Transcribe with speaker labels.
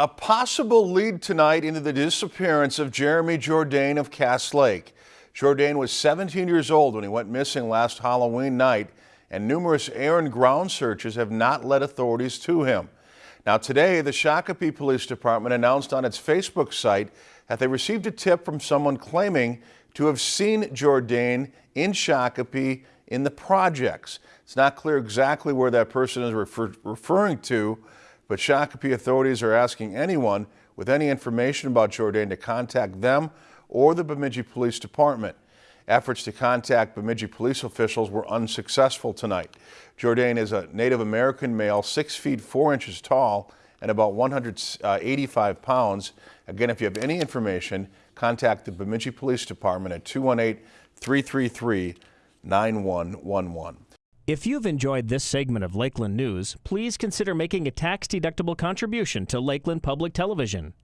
Speaker 1: A possible lead tonight into the disappearance of Jeremy Jourdain of Cass Lake. Jourdain was 17 years old when he went missing last Halloween night, and numerous air and ground searches have not led authorities to him. Now today, the Shakopee Police Department announced on its Facebook site that they received a tip from someone claiming to have seen Jourdain in Shakopee in the projects. It's not clear exactly where that person is refer referring to, but Shakopee authorities are asking anyone with any information about Jourdain to contact them or the Bemidji Police Department. Efforts to contact Bemidji police officials were unsuccessful tonight. Jourdain is a Native American male, 6 feet 4 inches tall and about 185 uh, pounds. Again, if you have any information, contact the Bemidji Police Department at 218-333-9111.
Speaker 2: If you've enjoyed this segment of Lakeland News, please consider making a tax-deductible contribution to Lakeland Public Television.